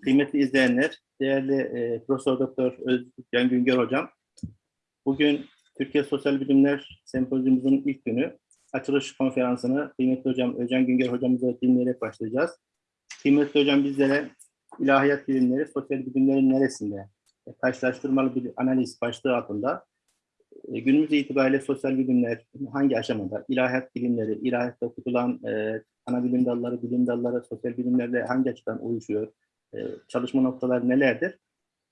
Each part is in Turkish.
kıymetli izleyenler, değerli e, Profesör Doktor Özcan Güngör Hocam. Bugün Türkiye Sosyal Bilimler Sempozyumumuzun ilk günü. Açılış konferansını kıymetli hocam Özcan Güngör hocamıza dinleyerek başlayacağız. Kıymetli hocam bizlere ilahiyat bilimleri, sosyal bilimlerin neresinde? E, Karşılaştırmalı bir analiz başlığı altında e, günümüz itibariyle sosyal bilimler hangi aşamada? İlahiyat bilimleri, ilahiyatta okutulan e, ana bilim dalları, bilim dalları, sosyal bilimlerle hangi açıdan uyuşuyor? E, çalışma noktaları nelerdir?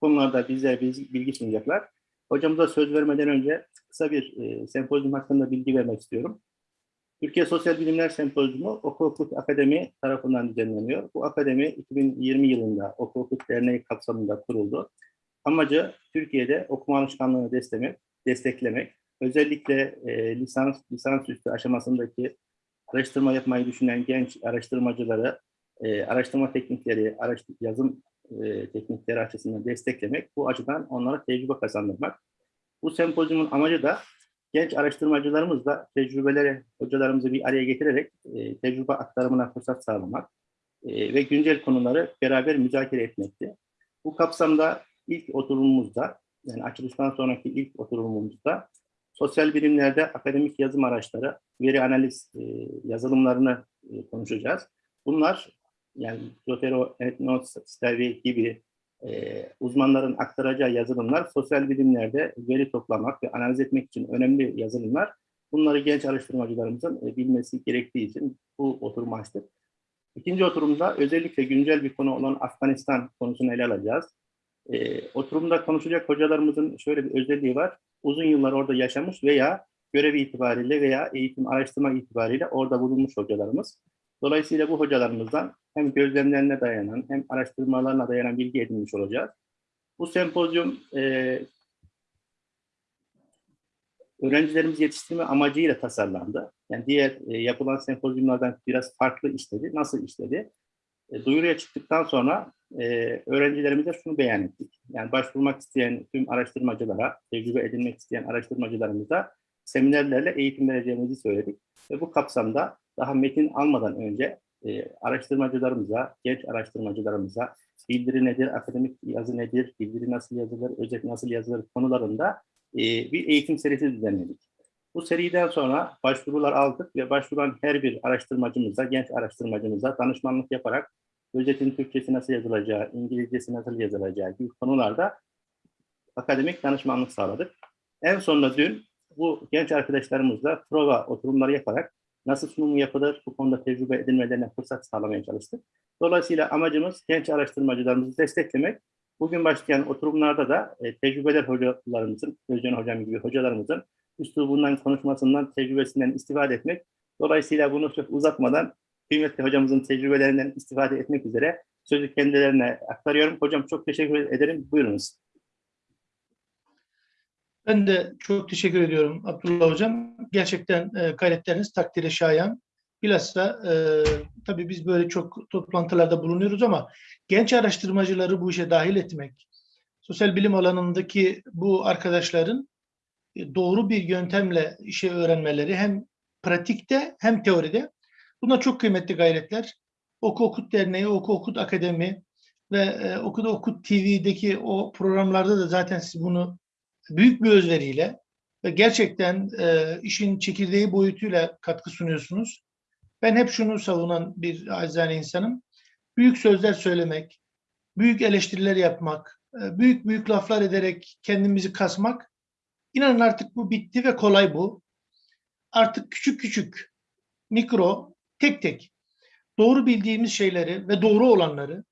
Bunlarda bizlere bilgi, sunacaklar. Hocamıza söz vermeden önce kısa bir e, sempozyum hakkında bilgi vermek istiyorum. Türkiye Sosyal Bilimler Sempozyumu Oku Okut Akademi tarafından düzenleniyor. Bu akademi 2020 yılında Oku Okut Derneği kapsamında kuruldu. Amacı Türkiye'de okuma alışkanlığını desteklemek, desteklemek özellikle e, lisans lisansüstü aşamasındaki araştırma yapmayı düşünen genç araştırmacıları e, araştırma teknikleri, araştır, yazım e, teknikleri açısından desteklemek, bu açıdan onlara tecrübe kazandırmak. Bu sempozyumun amacı da genç araştırmacılarımızla tecrübeleri, hocalarımızı bir araya getirerek e, tecrübe aktarımına fırsat sağlamak e, ve güncel konuları beraber müzakere etmekti. Bu kapsamda ilk oturumumuzda, yani açılıştan sonraki ilk oturumumuzda sosyal bilimlerde akademik yazım araçları, veri analiz e, yazılımlarını e, konuşacağız. Bunlar yani Zotero, Etnos, Stevie gibi e, uzmanların aktaracağı yazılımlar sosyal bilimlerde veri toplamak ve analiz etmek için önemli yazılımlar. Bunları genç araştırmacılarımızın e, bilmesi gerektiği için bu oturumu açtık. İkinci oturumda özellikle güncel bir konu olan Afganistan konusunu ele alacağız. E, oturumda konuşacak hocalarımızın şöyle bir özelliği var. Uzun yıllar orada yaşamış veya görevi itibariyle veya eğitim araştırma itibariyle orada bulunmuş hocalarımız. Dolayısıyla bu hocalarımızdan hem gözlemlerine dayanan hem araştırmalarına dayanan bilgi edinmiş olacağız. Bu sempozyum e, öğrencilerimizi yetiştirme amacıyla tasarlandı. Yani diğer e, yapılan sempozyumlardan biraz farklı işledi. Nasıl işledi? E, duyuruya çıktıktan sonra e, öğrencilerimize şunu beyan ettik. Yani başvurmak isteyen tüm araştırmacılara, tecrübe edinmek isteyen araştırmacılarımıza seminerlerle eğitim vereceğimizi söyledik. Ve bu kapsamda daha metin almadan önce e, araştırmacılarımıza, genç araştırmacılarımıza bildiri nedir, akademik yazı nedir, bildiri nasıl yazılır, özet nasıl yazılır konularında e, bir eğitim serisi düzenledik. Bu seriden sonra başvurular aldık ve başvuran her bir araştırmacımıza, genç araştırmacımıza danışmanlık yaparak özetin Türkçesi nasıl yazılacağı, İngilizcesi nasıl yazılacağı gibi konularda akademik danışmanlık sağladık. En sonunda dün bu genç arkadaşlarımızla prova oturumları yaparak nasıl sunum yapılır, bu konuda tecrübe edinmelerine fırsat sağlamaya çalıştık. Dolayısıyla amacımız genç araştırmacılarımızı desteklemek. Bugün başlayan oturumlarda da e, tecrübeler hocalarımızın, Özcan Hocam gibi hocalarımızın üslubundan, konuşmasından, tecrübesinden istifade etmek. Dolayısıyla bunu çok uzatmadan kıymetli hocamızın tecrübelerinden istifade etmek üzere sözü kendilerine aktarıyorum. Hocam çok teşekkür ederim. Buyurunuz. Ben de çok teşekkür ediyorum Abdullah Hocam. Gerçekten e, gayretleriniz takdire şayan. Bilhassa e, tabii biz böyle çok toplantılarda bulunuyoruz ama genç araştırmacıları bu işe dahil etmek, sosyal bilim alanındaki bu arkadaşların e, doğru bir yöntemle işe öğrenmeleri hem pratikte hem teoride. Buna çok kıymetli gayretler. Oku Okut Derneği, Oku Okut Akademi ve e, Okuda Okut TV'deki o programlarda da zaten siz bunu büyük bir özveriyle ve gerçekten e, işin çekirdeği boyutuyla katkı sunuyorsunuz. Ben hep şunu savunan bir acizane insanım. Büyük sözler söylemek, büyük eleştiriler yapmak, e, büyük büyük laflar ederek kendimizi kasmak, inanın artık bu bitti ve kolay bu. Artık küçük küçük, mikro, tek tek doğru bildiğimiz şeyleri ve doğru olanları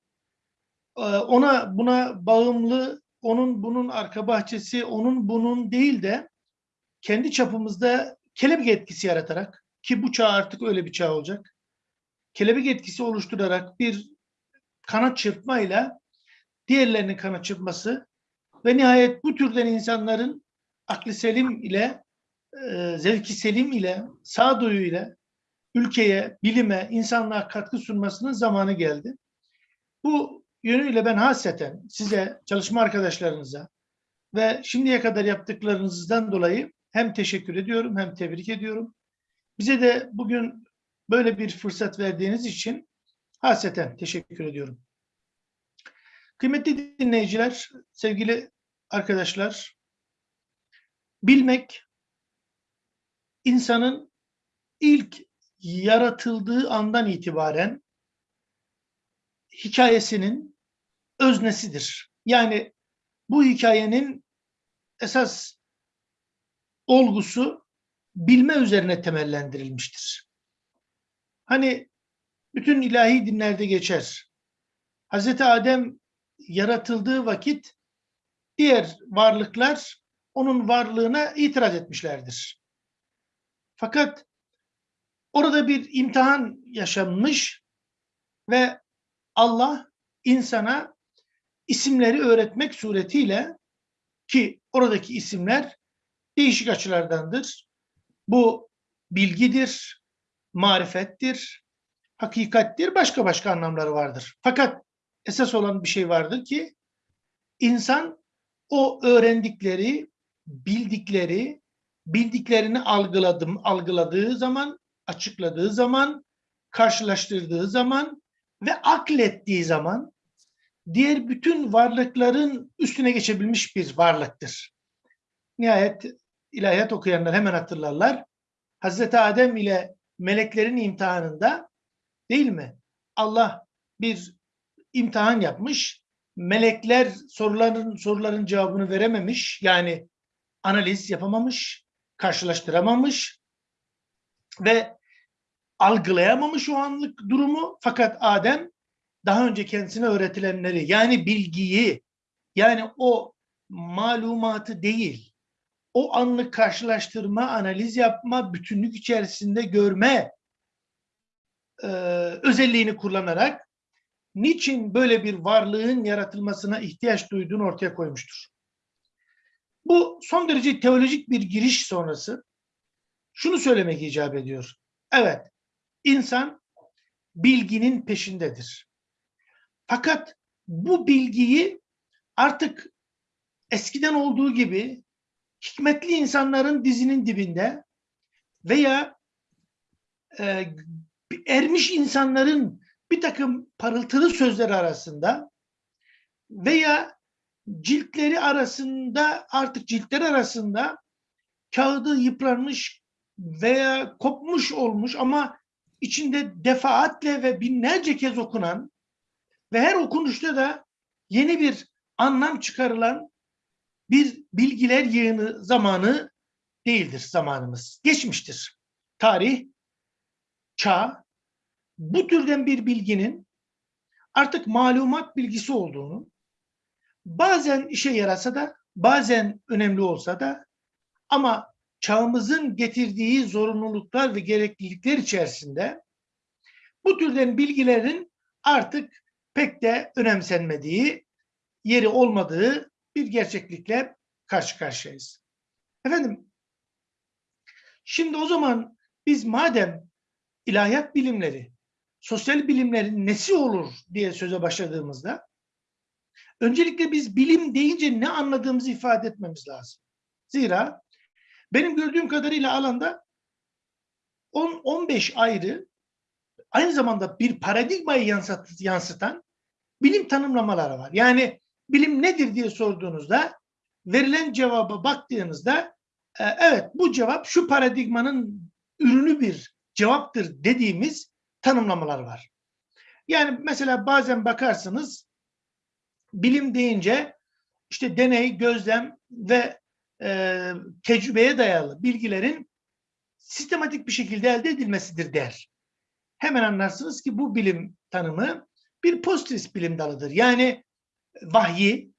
e, ona buna bağımlı onun bunun arka bahçesi, onun bunun değil de kendi çapımızda kelebek etkisi yaratarak ki bu çağ artık öyle bir çağ olacak. Kelebek etkisi oluşturarak bir kanat çırpmayla diğerlerinin kanat çırpması ve nihayet bu türden insanların aklı selim ile e, zevki selim ile sağduyu ile ülkeye, bilime, insanlığa katkı sunmasının zamanı geldi. Bu yönüyle ben hasreten size, çalışma arkadaşlarınıza ve şimdiye kadar yaptıklarınızdan dolayı hem teşekkür ediyorum hem tebrik ediyorum. Bize de bugün böyle bir fırsat verdiğiniz için hasreten teşekkür ediyorum. Kıymetli dinleyiciler, sevgili arkadaşlar, bilmek insanın ilk yaratıldığı andan itibaren hikayesinin öznesidir. Yani bu hikayenin esas olgusu bilme üzerine temellendirilmiştir. Hani bütün ilahi dinlerde geçer. Hazreti Adem yaratıldığı vakit diğer varlıklar onun varlığına itiraz etmişlerdir. Fakat orada bir imtihan yaşanmış ve Allah insana isimleri öğretmek suretiyle ki oradaki isimler değişik açılardandır. Bu bilgidir, marifettir, hakikattir, başka başka anlamları vardır. Fakat esas olan bir şey vardır ki insan o öğrendikleri, bildikleri, bildiklerini algıladım, algıladığı zaman, açıkladığı zaman, karşılaştırdığı zaman ve aklettiği zaman diğer bütün varlıkların üstüne geçebilmiş bir varlıktır. Nihayet ilahiyat okuyanlar hemen hatırlarlar. Hazreti Adem ile meleklerin imtihanında değil mi? Allah bir imtihan yapmış. Melekler soruların soruların cevabını verememiş. Yani analiz yapamamış, karşılaştıramamış ve algılayamamış o anlık durumu. Fakat Adem daha önce kendisine öğretilenleri yani bilgiyi yani o malumatı değil o anlık karşılaştırma, analiz yapma, bütünlük içerisinde görme e, özelliğini kullanarak niçin böyle bir varlığın yaratılmasına ihtiyaç duyduğunu ortaya koymuştur. Bu son derece teolojik bir giriş sonrası şunu söylemek icap ediyor. Evet, insan bilginin peşindedir. Fakat bu bilgiyi artık eskiden olduğu gibi hikmetli insanların dizinin dibinde veya e, ermiş insanların bir takım parıltılı sözleri arasında veya ciltleri arasında artık ciltler arasında kağıdı yıpranmış veya kopmuş olmuş ama içinde defaatle ve binlerce kez okunan ve her okunuşta da yeni bir anlam çıkarılan bir bilgiler yığını zamanı değildir zamanımız. Geçmiştir. Tarih, çağ, bu türden bir bilginin artık malumat bilgisi olduğunu, bazen işe yarasa da, bazen önemli olsa da ama çağımızın getirdiği zorunluluklar ve gereklilikler içerisinde bu türden bilgilerin artık pek de önemsenmediği, yeri olmadığı bir gerçeklikle karşı karşıyayız. Efendim, şimdi o zaman biz madem ilahiyat bilimleri, sosyal bilimlerin nesi olur diye söze başladığımızda öncelikle biz bilim deyince ne anladığımızı ifade etmemiz lazım. Zira benim gördüğüm kadarıyla alanda 10-15 ayrı aynı zamanda bir paradigmayı yansıtan bilim tanımlamaları var. Yani bilim nedir diye sorduğunuzda verilen cevaba baktığınızda e, evet bu cevap şu paradigmanın ürünü bir cevaptır dediğimiz tanımlamalar var. Yani mesela bazen bakarsınız bilim deyince işte deney, gözlem ve e, tecrübeye dayalı bilgilerin sistematik bir şekilde elde edilmesidir der. Hemen anlarsınız ki bu bilim tanımı bir pozitivist bilim dalıdır. Yani vahyi,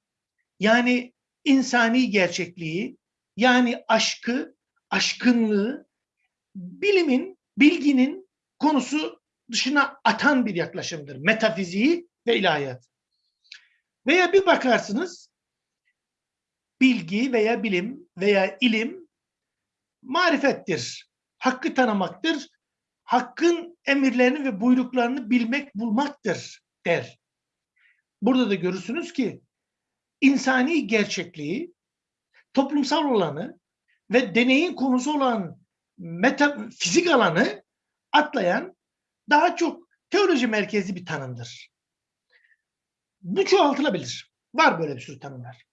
yani insani gerçekliği, yani aşkı, aşkınlığı, bilimin, bilginin konusu dışına atan bir yaklaşımdır. Metafiziği ve ilahiyat. Veya bir bakarsınız, bilgi veya bilim veya ilim marifettir, hakkı tanımaktır, hakkın emirlerini ve buyruklarını bilmek, bulmaktır der. Burada da görürsünüz ki insani gerçekliği, toplumsal olanı ve deneyin konusu olan metafizik alanı atlayan daha çok teoloji merkezli bir tanımdır. Bu çoğaltılabilir. Var böyle bir sürü tanımlar.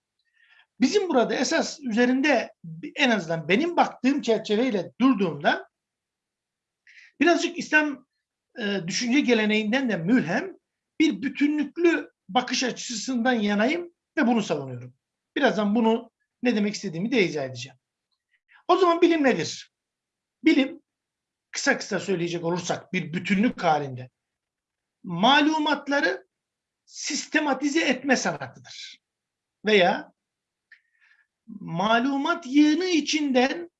Bizim burada esas üzerinde en azından benim baktığım çerçeveyle durduğumda birazcık İslam e, düşünce geleneğinden de mülhem bir bütünlüklü bakış açısından yanayım ve bunu savunuyorum. Birazdan bunu ne demek istediğimi de izah edeceğim. O zaman bilim nedir? Bilim kısa kısa söyleyecek olursak bir bütünlük halinde malumatları sistematize etme sanatıdır. Veya malumat yığını içinden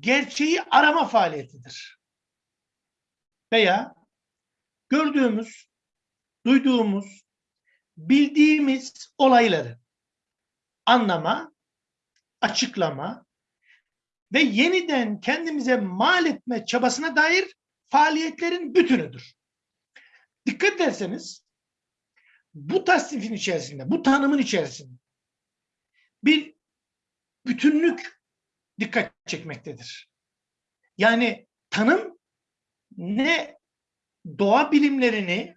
gerçeği arama faaliyetidir. Veya gördüğümüz, duyduğumuz, bildiğimiz olayları anlama, açıklama ve yeniden kendimize mal etme çabasına dair faaliyetlerin bütünüdür. Dikkat ederseniz bu tasnifin içerisinde, bu tanımın içerisinde bir bütünlük dikkat çekmektedir. Yani tanım ne doğa bilimlerini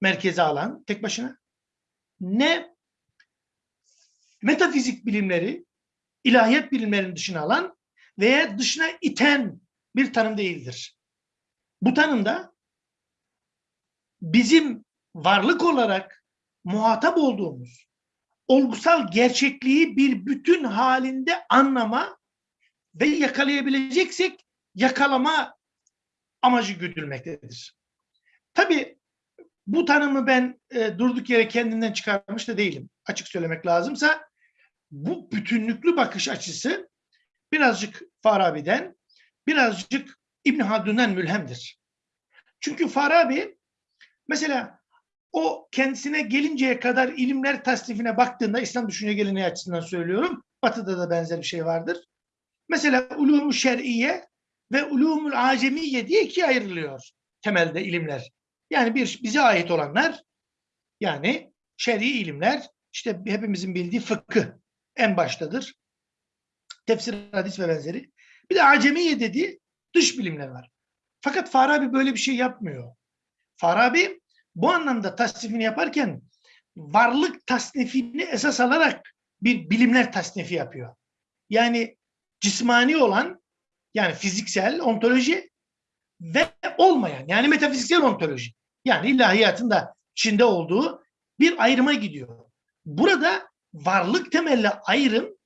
merkeze alan tek başına ne metafizik bilimleri ilahiyat bilimlerinin dışına alan veya dışına iten bir tanım değildir. Bu tanımda bizim varlık olarak muhatap olduğumuz olgusal gerçekliği bir bütün halinde anlama ve yakalayabileceksek yakalama amacı güdülmektedir. Tabii bu tanımı ben e, durduk yere kendimden çıkarmış da değilim. Açık söylemek lazımsa bu bütünlüklü bakış açısı birazcık Farabi'den, birazcık İbn Haldun'dan mülhemdir. Çünkü Farabi mesela o kendisine gelinceye kadar ilimler tasnifine baktığında İslam düşünce geleneği açısından söylüyorum. Batı'da da benzer bir şey vardır. Mesela ulûm-u şer'iye ve ulûmul acemiye diye ikiye ayrılıyor temelde ilimler. Yani bir bize ait olanlar yani şer'i ilimler işte hepimizin bildiği fıkıh en baştadır. Tefsir, hadis ve benzeri. Bir de acemiye dediği dış bilimler var. Fakat Farabi böyle bir şey yapmıyor. Farabi bu anlamda tasnifini yaparken varlık tasnifini esas alarak bir bilimler tasnifi yapıyor. Yani cismani olan yani fiziksel ontoloji ve olmayan yani metafiziksel ontoloji. Yani ilahiyatın da içinde olduğu bir ayrıma gidiyor. Burada varlık temelli ayrım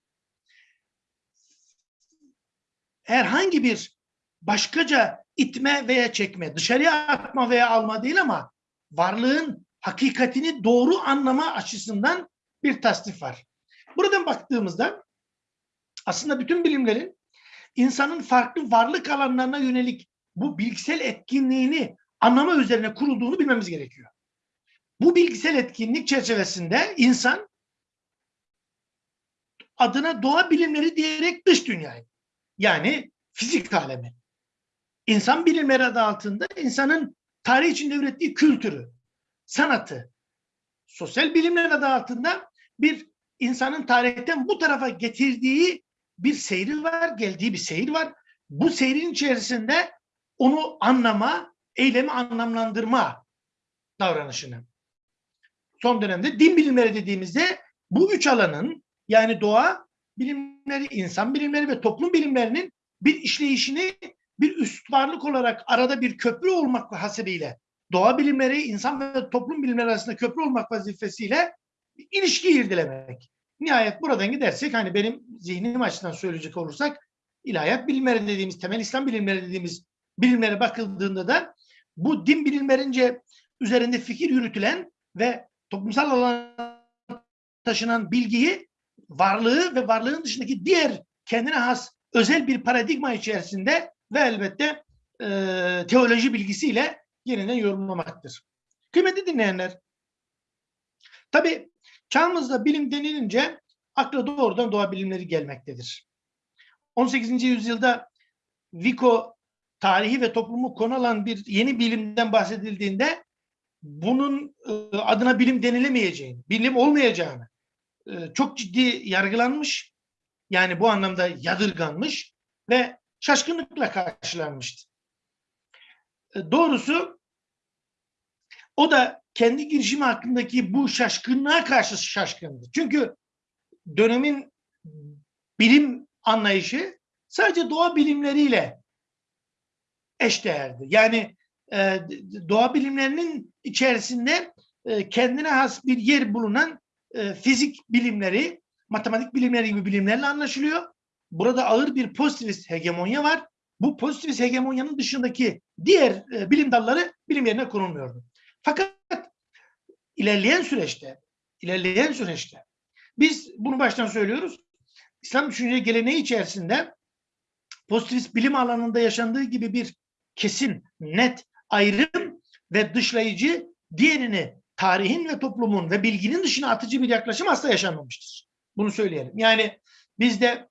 herhangi bir başkaca itme veya çekme, dışarıya atma veya alma değil ama varlığın hakikatini doğru anlama açısından bir tasnif var. Buradan baktığımızda aslında bütün bilimlerin insanın farklı varlık alanlarına yönelik bu bilgisel etkinliğini anlama üzerine kurulduğunu bilmemiz gerekiyor. Bu bilgisel etkinlik çerçevesinde insan adına doğa bilimleri diyerek dış dünyayı yani fizik alemi. İnsan bilimleri adı altında insanın tarih içinde ürettiği kültürü, sanatı, sosyal bilimler adı altında bir insanın tarihten bu tarafa getirdiği bir seyri var, geldiği bir seyir var. Bu seyrin içerisinde onu anlama, eylemi anlamlandırma davranışını. Son dönemde din bilimleri dediğimizde bu üç alanın yani doğa bilimleri, insan bilimleri ve toplum bilimlerinin bir işleyişini bir üst varlık olarak arada bir köprü olmak hasebiyle doğa bilimleri, insan ve toplum bilimleri arasında köprü olmak vazifesiyle ilişki irdelemek. Nihayet buradan gidersek hani benim zihnim açısından söyleyecek olursak ilahiyat bilimleri dediğimiz, temel İslam bilimleri dediğimiz bilimlere bakıldığında da bu din bilimlerince üzerinde fikir yürütülen ve toplumsal alana taşınan bilgiyi varlığı ve varlığın dışındaki diğer kendine has özel bir paradigma içerisinde ve elbette e, teoloji bilgisiyle yeniden yorumlamaktır. Kıymetli dinleyenler, tabi çağımızda bilim denilince akla doğrudan doğa bilimleri gelmektedir. 18. yüzyılda Vico tarihi ve toplumu konu alan bir yeni bilimden bahsedildiğinde bunun e, adına bilim denilemeyeceğini, bilim olmayacağını e, çok ciddi yargılanmış, yani bu anlamda yadırganmış ve şaşkınlıkla karşılanmıştı. E, doğrusu o da kendi girişimi hakkındaki bu şaşkınlığa karşı şaşkındı. Çünkü dönemin bilim anlayışı sadece doğa bilimleriyle eşdeğerdi. Yani e, doğa bilimlerinin içerisinde e, kendine has bir yer bulunan fizik bilimleri, matematik bilimleri gibi bilimlerle anlaşılıyor. Burada ağır bir pozitivist hegemonya var. Bu pozitivist hegemonyanın dışındaki diğer e, bilim dalları bilim yerine konulmuyordu. Fakat ilerleyen süreçte, ilerleyen süreçte biz bunu baştan söylüyoruz. İslam düşünce geleneği içerisinde pozitivist bilim alanında yaşandığı gibi bir kesin, net ayrım ve dışlayıcı diğerini tarihin ve toplumun ve bilginin dışına atıcı bir yaklaşım asla yaşanmamıştır. Bunu söyleyelim. Yani bizde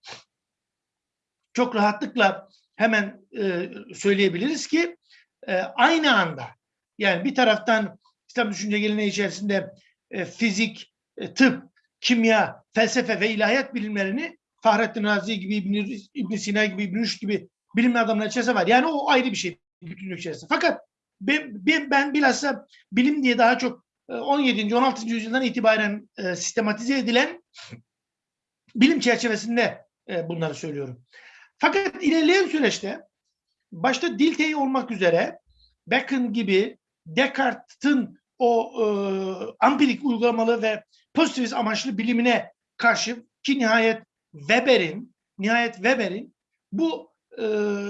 çok rahatlıkla hemen e, söyleyebiliriz ki e, aynı anda yani bir taraftan İslam düşünce geleneği içerisinde e, fizik, e, tıp, kimya, felsefe ve ilahiyat bilimlerini Fahrettin Razi gibi, İbn, İbn Sina gibi, İbn Rüşd gibi bilim adamları içerisinde var. Yani o ayrı bir şey bütünlük içerisinde. Fakat ben, ben, ben bilhassa bilim diye daha çok e, 17. 16. yüzyıldan itibaren e, sistematize edilen bilim çerçevesinde e, bunları söylüyorum. Fakat ilerleyen süreçte başta Dilthey olmak üzere Bacon gibi Descartes'in o e, ampirik uygulamalı ve pozitivist amaçlı bilimine karşı ki nihayet Weber'in nihayet Weber'in bu e,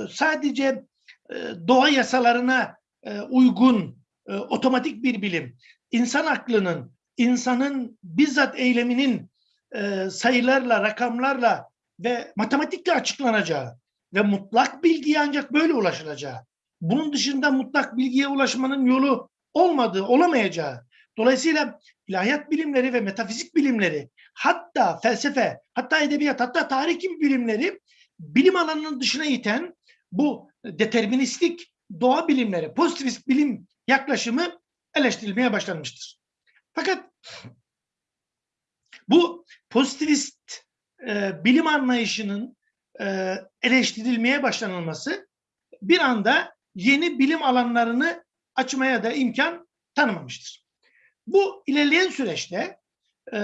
sadece e, doğa yasalarına e, uygun e, otomatik bir bilim, insan aklının, insanın bizzat eyleminin e, sayılarla, rakamlarla ve matematikle açıklanacağı ve mutlak bilgiye ancak böyle ulaşılacağı, bunun dışında mutlak bilgiye ulaşmanın yolu olmadığı, olamayacağı, dolayısıyla ilahiyat bilimleri ve metafizik bilimleri, hatta felsefe, hatta edebiyat, hatta tarih gibi bilimleri bilim alanının dışına iten bu deterministik doğa bilimleri, pozitivist bilim yaklaşımı eleştirilmeye başlanmıştır. Fakat bu pozitivist e, bilim anlayışının e, eleştirilmeye başlanılması bir anda yeni bilim alanlarını açmaya da imkan tanımamıştır. Bu ilerleyen süreçte e,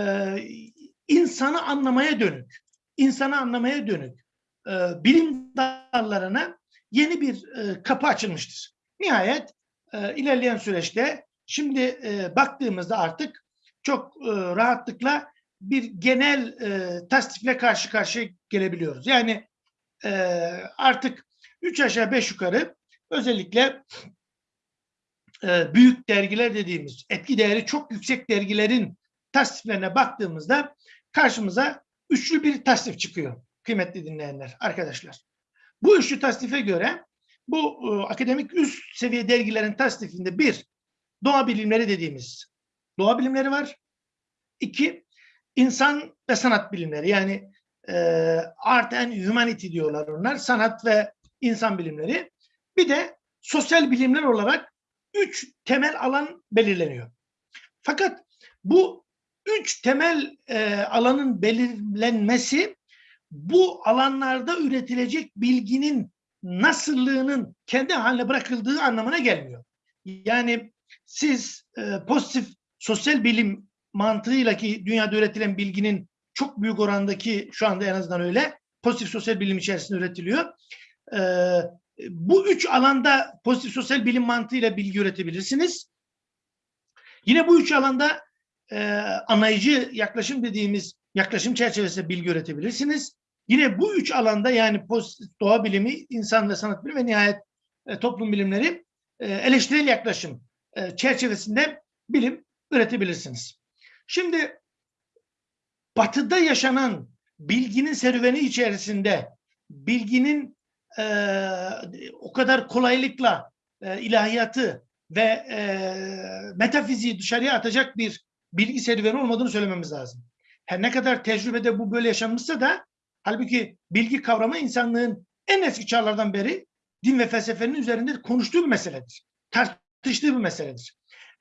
insanı anlamaya dönük, insanı anlamaya dönük e, bilim dallarına yeni bir e, kapı açılmıştır. Nihayet e, ilerleyen süreçte şimdi e, baktığımızda artık çok e, rahatlıkla bir genel e, tasdifle karşı karşıya gelebiliyoruz. Yani e, artık üç aşağı beş yukarı özellikle e, büyük dergiler dediğimiz etki değeri çok yüksek dergilerin tasdiflerine baktığımızda karşımıza üçlü bir tasdif çıkıyor kıymetli dinleyenler, arkadaşlar. Bu üçlü tasdife göre bu e, akademik üst seviye dergilerin tasdifinde bir, doğa bilimleri dediğimiz doğa bilimleri var. İki, insan ve sanat bilimleri yani e, art and humanity diyorlar onlar. Sanat ve insan bilimleri. Bir de sosyal bilimler olarak üç temel alan belirleniyor. Fakat bu üç temel e, alanın belirlenmesi bu alanlarda üretilecek bilginin nasıllığının kendi haline bırakıldığı anlamına gelmiyor. Yani siz e, pozitif sosyal bilim mantığıyla ki dünyada üretilen bilginin çok büyük orandaki şu anda en azından öyle pozitif sosyal bilim içerisinde üretiliyor. E, bu üç alanda pozitif sosyal bilim mantığıyla bilgi üretebilirsiniz. Yine bu üç alanda e, anlayıcı yaklaşım dediğimiz yaklaşım çerçevesinde bilgi üretebilirsiniz. Yine bu üç alanda yani doğa bilimi, insan ve sanat bilimi ve nihayet e, toplum bilimleri e, eleştirel yaklaşım e, çerçevesinde bilim üretebilirsiniz. Şimdi batıda yaşanan bilginin serüveni içerisinde bilginin e, o kadar kolaylıkla e, ilahiyatı ve e, metafiziği dışarıya atacak bir bilgi serüveni olmadığını söylememiz lazım. Her ne kadar tecrübede bu böyle yaşanmışsa da halbuki bilgi kavramı insanlığın en eski çağlardan beri din ve felsefenin üzerinde konuştuğu bir meseledir. Tartıştığı bir meseledir.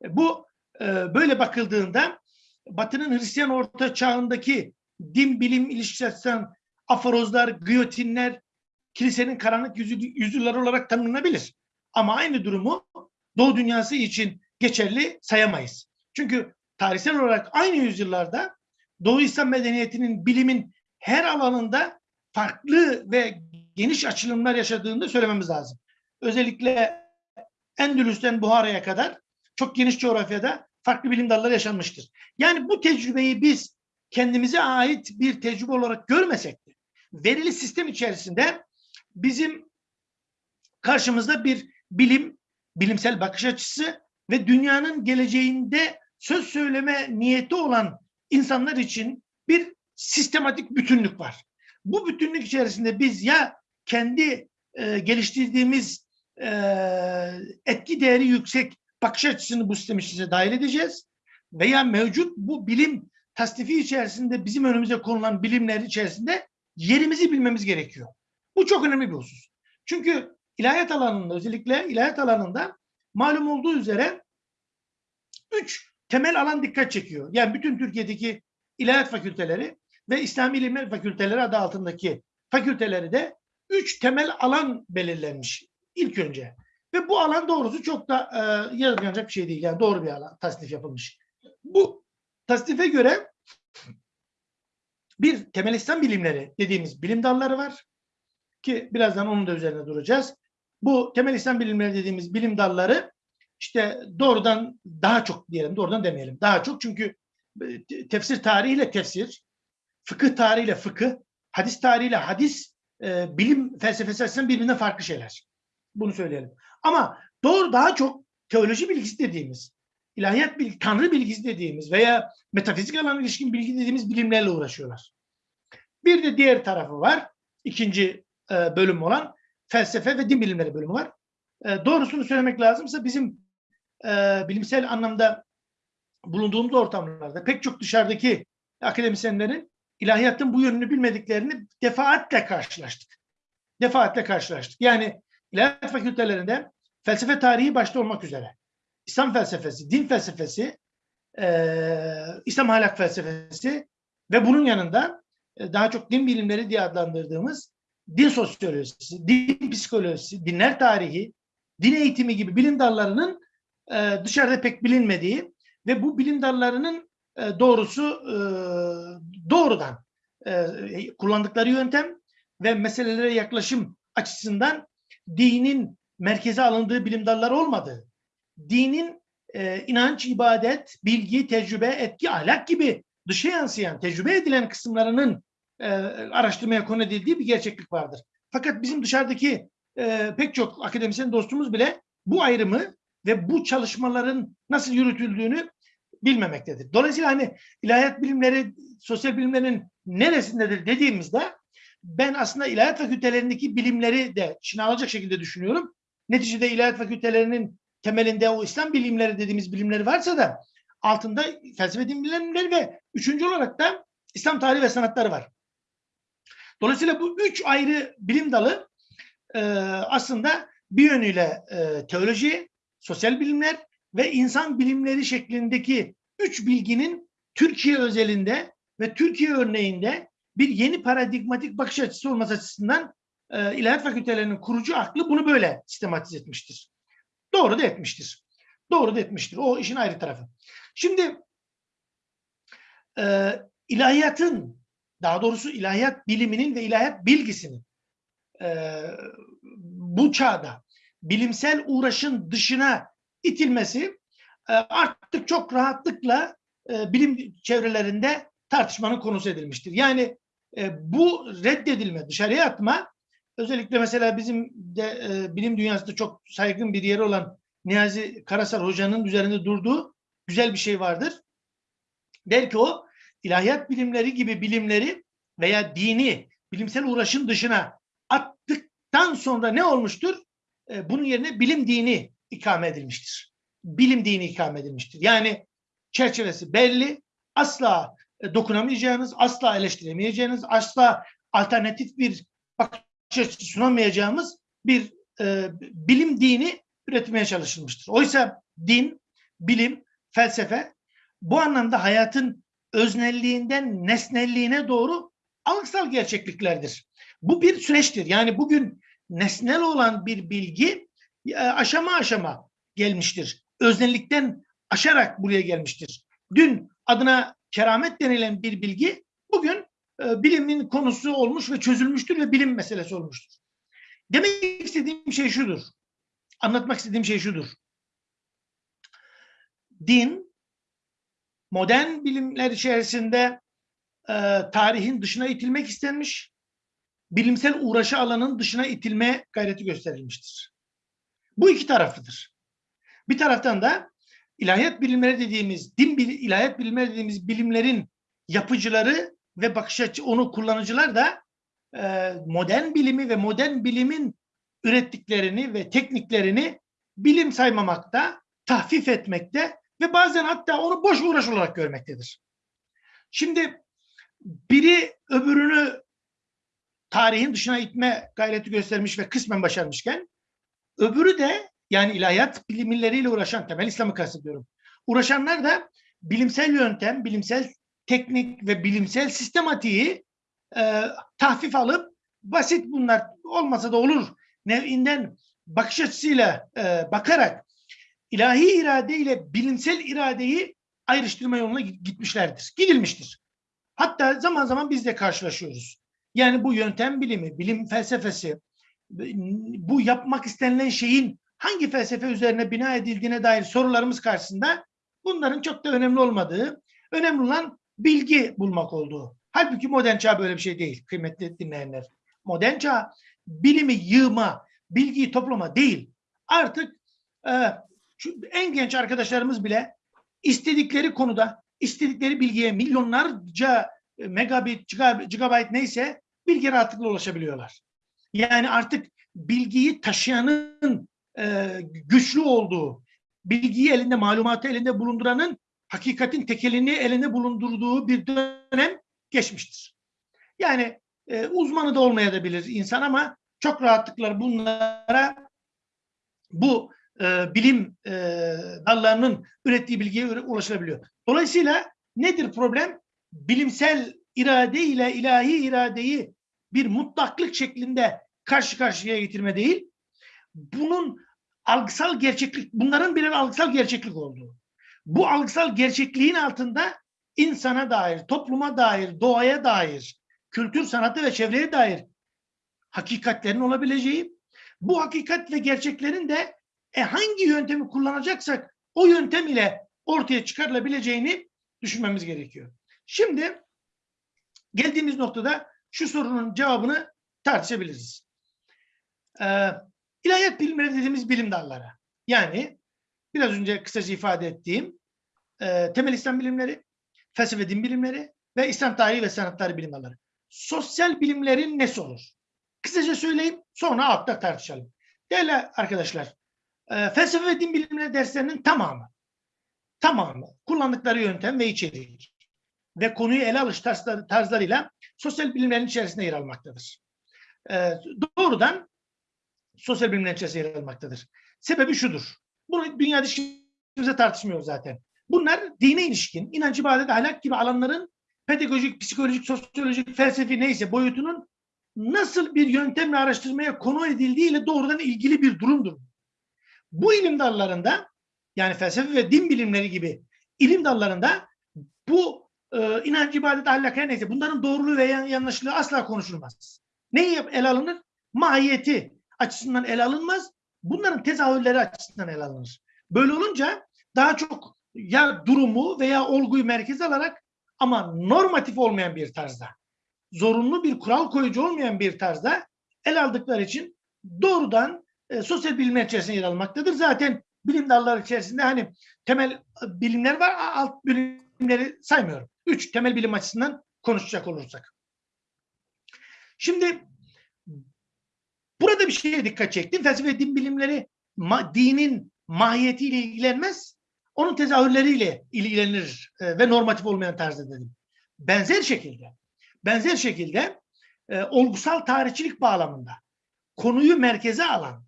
Bu e, böyle bakıldığında Batı'nın Hristiyan Orta Çağındaki din bilim ilişkisinden aforozlar, giyotinler, kilisenin karanlık yüzü, yüzüleri olarak tanımlanabilir. Ama aynı durumu Doğu dünyası için geçerli sayamayız. Çünkü tarihsel olarak aynı yüzyıllarda Doğu İslam medeniyetinin bilimin her alanında farklı ve geniş açılımlar yaşadığını da söylememiz lazım. Özellikle Endülüs'ten Buhara'ya kadar çok geniş coğrafyada farklı bilim dalları yaşanmıştır. Yani bu tecrübeyi biz kendimize ait bir tecrübe olarak görmesek de verili sistem içerisinde bizim karşımızda bir bilim, bilimsel bakış açısı ve dünyanın geleceğinde söz söyleme niyeti olan insanlar için bir sistematik bütünlük var. Bu bütünlük içerisinde biz ya kendi e, geliştirdiğimiz e, etki değeri yüksek bakış açısını bu sistem içerisine dahil edeceğiz veya mevcut bu bilim tasnifi içerisinde bizim önümüze konulan bilimler içerisinde yerimizi bilmemiz gerekiyor. Bu çok önemli bir husus. Çünkü ilahiyat alanında özellikle ilahiyat alanında malum olduğu üzere üç temel alan dikkat çekiyor. Yani bütün Türkiye'deki ilahiyat fakülteleri ve İslami İlimler Fakülteleri adı altındaki fakülteleri de üç temel alan belirlenmiş ilk önce. Ve bu alan doğrusu çok da e, yazılmayacak bir şey değil. Yani doğru bir alan tasnif yapılmış. Bu tasnife göre bir temel İslam bilimleri dediğimiz bilim dalları var. Ki birazdan onun da üzerine duracağız. Bu temel İslam bilimleri dediğimiz bilim dalları işte doğrudan daha çok diyelim, doğrudan demeyelim. Daha çok çünkü e, tefsir tarihiyle tefsir, fıkıh tarihiyle fıkıh, hadis tarihiyle hadis, e, bilim felsefesi açısından birbirinden farklı şeyler. Bunu söyleyelim. Ama doğru daha çok teoloji bilgisi dediğimiz, ilahiyat bilgi, tanrı bilgisi dediğimiz veya metafizik alana ilişkin bilgi dediğimiz bilimlerle uğraşıyorlar. Bir de diğer tarafı var. ikinci e, bölüm olan felsefe ve din bilimleri bölümü var. E, doğrusunu söylemek lazımsa bizim e, bilimsel anlamda bulunduğumuz ortamlarda pek çok dışarıdaki akademisyenlerin ilahiyatın bu yönünü bilmediklerini defaatle karşılaştık. Defaatle karşılaştık. Yani ilahiyat fakültelerinde felsefe tarihi başta olmak üzere. İslam felsefesi, din felsefesi, e, İslam ahlak felsefesi ve bunun yanında e, daha çok din bilimleri diye adlandırdığımız din sosyolojisi, din psikolojisi, dinler tarihi, din eğitimi gibi bilim dallarının e, dışarıda pek bilinmediği ve bu bilim dallarının e, doğrusu e, doğrudan e, kullandıkları yöntem ve meselelere yaklaşım açısından dinin merkeze alındığı bilim dalları olmadığı, dinin e, inanç, ibadet, bilgi, tecrübe, etki, ahlak gibi dışa yansıyan, tecrübe edilen kısımlarının e, araştırmaya konu edildiği bir gerçeklik vardır. Fakat bizim dışarıdaki e, pek çok akademisyen dostumuz bile bu ayrımı ve bu çalışmaların nasıl yürütüldüğünü bilmemektedir. Dolayısıyla hani ilahiyat bilimleri, sosyal bilimlerin neresindedir dediğimizde ben aslında ilahiyat fakültelerindeki bilimleri de içine alacak şekilde düşünüyorum. Neticede ilahiyat fakültelerinin temelinde o İslam bilimleri dediğimiz bilimleri varsa da altında felsefe bilimleri ve üçüncü olarak da İslam tarihi ve sanatları var. Dolayısıyla bu üç ayrı bilim dalı e, aslında bir yönüyle e, teoloji, sosyal bilimler ve insan bilimleri şeklindeki üç bilginin Türkiye özelinde ve Türkiye örneğinde bir yeni paradigmatik bakış açısı olması açısından e, ilahiyat fakültelerinin kurucu aklı bunu böyle sistematize etmiştir. Doğru da etmiştir. Doğru da etmiştir. O işin ayrı tarafı. Şimdi e, ilahiyatın daha doğrusu ilahiyat biliminin ve ilahiyat bilgisinin e, bu çağda bilimsel uğraşın dışına itilmesi e, artık çok rahatlıkla e, bilim çevrelerinde tartışmanın konusu edilmiştir. Yani e, bu reddedilme, dışarıya atma özellikle mesela bizim de e, bilim dünyasında çok saygın bir yeri olan Niyazi Karasar Hoca'nın üzerinde durduğu güzel bir şey vardır. Der ki o ilahiyat bilimleri gibi bilimleri veya dini bilimsel uğraşın dışına attıktan sonra ne olmuştur? E, bunun yerine bilim dini ikame edilmiştir. Bilim dini ikame edilmiştir. Yani çerçevesi belli, asla e, dokunamayacağınız, asla eleştiremeyeceğiniz, asla alternatif bir bakış açısı sunamayacağımız bir e, bilim dini üretmeye çalışılmıştır. Oysa din, bilim, felsefe bu anlamda hayatın öznelliğinden nesnelliğine doğru algısal gerçekliklerdir. Bu bir süreçtir. Yani bugün nesnel olan bir bilgi e, aşama aşama gelmiştir. öznellikten aşarak buraya gelmiştir. Dün adına keramet denilen bir bilgi bugün e, bilimin konusu olmuş ve çözülmüştür ve bilim meselesi olmuştur. Demek istediğim şey şudur. Anlatmak istediğim şey şudur. Din modern bilimler içerisinde e, tarihin dışına itilmek istenmiş, bilimsel uğraşı alanın dışına itilme gayreti gösterilmiştir. Bu iki taraflıdır. Bir taraftan da ilahiyat bilimleri dediğimiz, din bil, ilahiyat bilimleri dediğimiz bilimlerin yapıcıları ve bakış açı onu kullanıcılar da e, modern bilimi ve modern bilimin ürettiklerini ve tekniklerini bilim saymamakta, tahfif etmekte ve bazen hatta onu boş uğraş olarak görmektedir. Şimdi biri öbürünü tarihin dışına itme gayreti göstermiş ve kısmen başarmışken öbürü de yani ilahiyat bilimleriyle uğraşan, temel İslam'ı kastediyorum. Uğraşanlar da bilimsel yöntem, bilimsel teknik ve bilimsel sistematiği e, tahfif alıp basit bunlar olmasa da olur nevinden bakış açısıyla e, bakarak ilahi irade ile bilimsel iradeyi ayrıştırma yoluna gitmişlerdir. Gidilmiştir. Hatta zaman zaman biz de karşılaşıyoruz. Yani bu yöntem bilimi, bilim felsefesi, bu yapmak istenilen şeyin hangi felsefe üzerine bina edildiğine dair sorularımız karşısında bunların çok da önemli olmadığı, önemli olan bilgi bulmak olduğu. Halbuki modern çağ böyle bir şey değil kıymetli dinleyenler. Modern çağ bilimi yığma, bilgiyi toplama değil. Artık e, en genç arkadaşlarımız bile istedikleri konuda, istedikleri bilgiye milyonlarca megabit, gigabyte neyse bilgi rahatlıkla ulaşabiliyorlar. Yani artık bilgiyi taşıyanın e, güçlü olduğu, bilgiyi elinde, malumatı elinde bulunduranın hakikatin tekelini elinde bulundurduğu bir dönem geçmiştir. Yani e, uzmanı da olmayabilir insan ama çok rahatlıkla bunlara bu e, bilim e, dallarının ürettiği bilgiye ulaşılabiliyor. Dolayısıyla nedir problem? Bilimsel irade ile ilahi iradeyi bir mutlaklık şeklinde karşı karşıya getirme değil, bunun algısal gerçeklik, bunların birer algısal gerçeklik olduğu. Bu algısal gerçekliğin altında insana dair, topluma dair, doğaya dair, kültür, sanatı ve çevreye dair hakikatlerin olabileceği, bu hakikat ve gerçeklerin de e, hangi yöntemi kullanacaksak o yöntem ile ortaya çıkarılabileceğini düşünmemiz gerekiyor. Şimdi geldiğimiz noktada şu sorunun cevabını tartışabiliriz. Ee, ilahiyat bilimleri dediğimiz bilim dalları. Yani biraz önce kısaca ifade ettiğim e, temel İslam bilimleri, felsefe din bilimleri ve İslam tarihi ve sanatları bilim dalları. Sosyal bilimlerin nesi olur? Kısaca söyleyeyim sonra altta tartışalım. Değerli arkadaşlar, e, felsefe ve din bilimleri derslerinin tamamı, tamamı kullandıkları yöntem ve içerik ve konuyu ele alış tarzları, tarzlarıyla sosyal bilimlerin içerisinde yer almaktadır. E, doğrudan sosyal bilimlerin içerisinde yer almaktadır. Sebebi şudur. Bunu dünya ilişkimize tartışmıyoruz zaten. Bunlar dine ilişkin, inanç, ibadet, ahlak gibi alanların pedagojik, psikolojik, sosyolojik, felsefi neyse boyutunun nasıl bir yöntemle araştırmaya konu edildiğiyle doğrudan ilgili bir durumdur. Bu ilim dallarında yani felsefe ve din bilimleri gibi ilim dallarında bu e, inanç, ibadet, ahlak her neyse bunların doğruluğu ve yanlışlığı asla konuşulmaz. Neyi ele alınır? Mahiyeti açısından ele alınmaz. Bunların tezahürleri açısından ele alınır. Böyle olunca daha çok ya durumu veya olguyu merkeze alarak ama normatif olmayan bir tarzda, zorunlu bir kural koyucu olmayan bir tarzda el aldıkları için doğrudan e, sosyal bilimler içerisinde yer almaktadır. Zaten bilim dalları içerisinde hani temel e, bilimler var, alt bilimleri saymıyorum. Üç temel bilim açısından konuşacak olursak. Şimdi burada bir şeye dikkat çektim. Felsefe din bilimleri ma, dinin mahiyetiyle ilgilenmez, onun tezahürleriyle ilgilenir e, ve normatif olmayan tarzda dedim. Benzer şekilde, benzer şekilde e, olgusal tarihçilik bağlamında konuyu merkeze alan,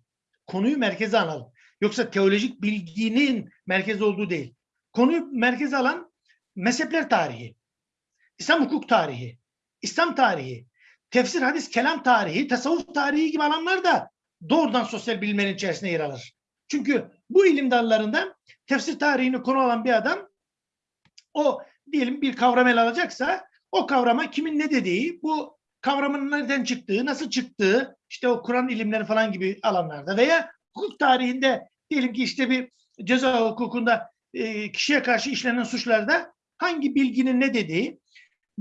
konuyu merkeze alalım. Yoksa teolojik bilginin merkez olduğu değil. Konuyu merkeze alan mezhepler tarihi, İslam hukuk tarihi, İslam tarihi, tefsir, hadis, kelam tarihi, tasavvuf tarihi gibi alanlar da doğrudan sosyal bilimlerin içerisine yer alır. Çünkü bu ilim dallarında tefsir tarihini konu alan bir adam o diyelim bir kavram ele alacaksa o kavrama kimin ne dediği, bu kavramın nereden çıktığı, nasıl çıktığı, işte o Kur'an ilimleri falan gibi alanlarda veya hukuk tarihinde diyelim ki işte bir ceza hukukunda kişiye karşı işlenen suçlarda hangi bilginin ne dediği,